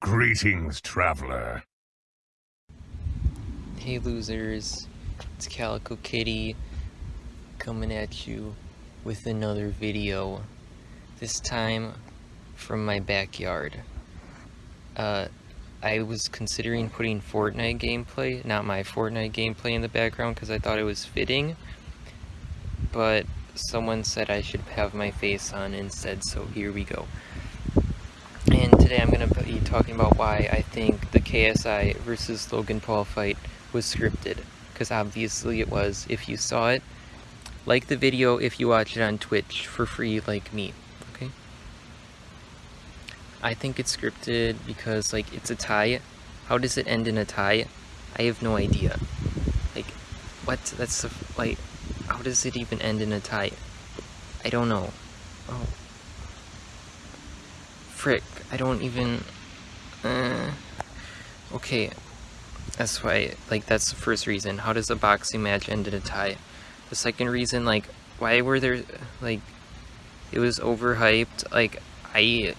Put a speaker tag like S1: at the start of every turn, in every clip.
S1: Greetings, traveler.
S2: Hey losers, it's Calico Kitty coming at you with another video. This time from my backyard. Uh, I was considering putting Fortnite gameplay, not my Fortnite gameplay in the background because I thought it was fitting. But someone said I should have my face on instead, so here we go. And today I'm going to talking about why I think the KSI versus Logan Paul fight was scripted. Because obviously it was. If you saw it, like the video if you watch it on Twitch for free like me, okay? I think it's scripted because, like, it's a tie. How does it end in a tie? I have no idea. Like, what? That's, the, like, how does it even end in a tie? I don't know. Oh frick, I don't even, uh, okay, that's why, like, that's the first reason, how does a boxing match end in a tie? The second reason, like, why were there, like, it was overhyped, like, I,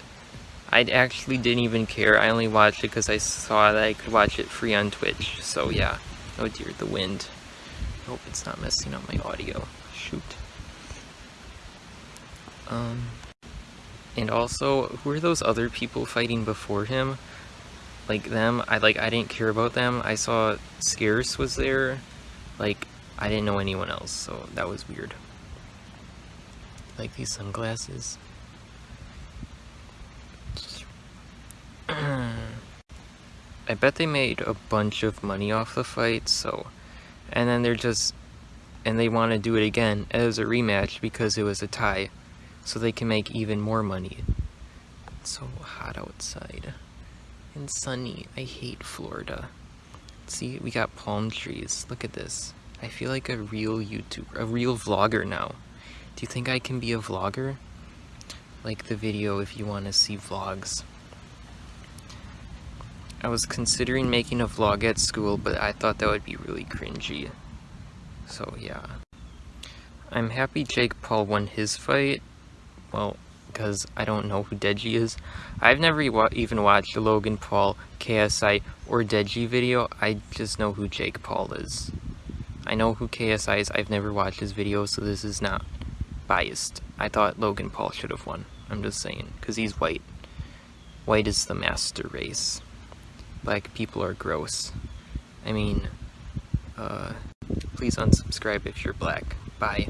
S2: I actually didn't even care, I only watched it because I saw that I could watch it free on Twitch, so yeah, oh dear, the wind, I hope it's not messing up my audio, shoot. Um... And also, who are those other people fighting before him? Like them, I like I didn't care about them. I saw Scarce was there. Like I didn't know anyone else, so that was weird. Like these sunglasses. I bet they made a bunch of money off the fight, so and then they're just and they want to do it again as a rematch because it was a tie so they can make even more money. It's so hot outside and sunny. I hate Florida. See, we got palm trees. Look at this. I feel like a real YouTuber, a real vlogger now. Do you think I can be a vlogger? Like the video if you want to see vlogs. I was considering making a vlog at school, but I thought that would be really cringy. So yeah. I'm happy Jake Paul won his fight, well, because I don't know who Deji is. I've never even watched a Logan Paul, KSI, or Deji video. I just know who Jake Paul is. I know who KSI is. I've never watched his video, so this is not biased. I thought Logan Paul should have won. I'm just saying, because he's white. White is the master race. Black people are gross. I mean, uh, please unsubscribe if you're black. Bye.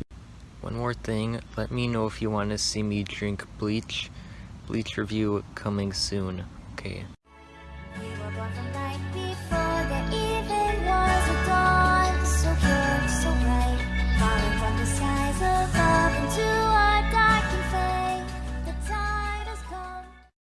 S2: One more thing, let me know if you want to see me drink bleach. Bleach review coming soon, okay.